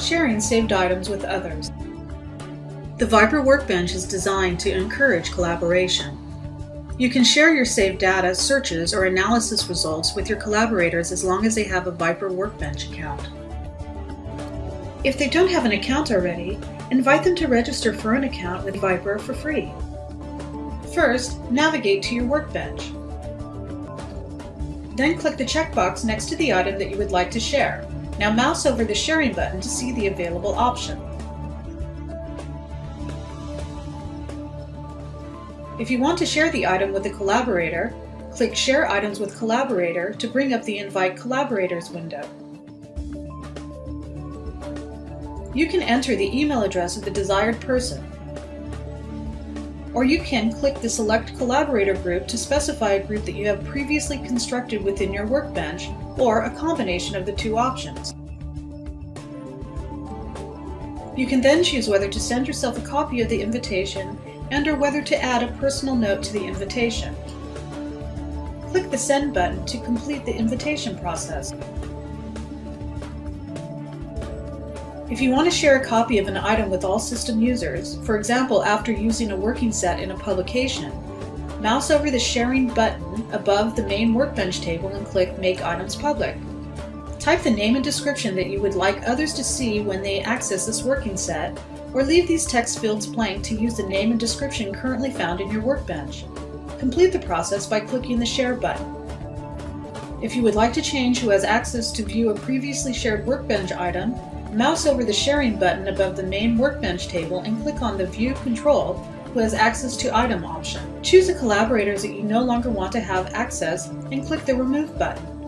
Sharing saved items with others. The Viper Workbench is designed to encourage collaboration. You can share your saved data, searches, or analysis results with your collaborators as long as they have a Viper Workbench account. If they don't have an account already, invite them to register for an account with Viper for free. First, navigate to your workbench. Then click the checkbox next to the item that you would like to share. Now mouse over the sharing button to see the available option. If you want to share the item with a collaborator, click Share Items with Collaborator to bring up the Invite Collaborators window. You can enter the email address of the desired person, or you can click the Select Collaborator group to specify a group that you have previously constructed within your workbench, or a combination of the two options. You can then choose whether to send yourself a copy of the invitation and or whether to add a personal note to the invitation. Click the Send button to complete the invitation process. If you want to share a copy of an item with all system users, for example after using a working set in a publication, mouse over the Sharing button above the main Workbench table and click Make Items Public. Type the name and description that you would like others to see when they access this working set, or leave these text fields blank to use the name and description currently found in your workbench. Complete the process by clicking the Share button. If you would like to change who has access to view a previously shared workbench item, Mouse over the Sharing button above the main Workbench table and click on the View Control who has access to item option. Choose the collaborators that you no longer want to have access and click the Remove button.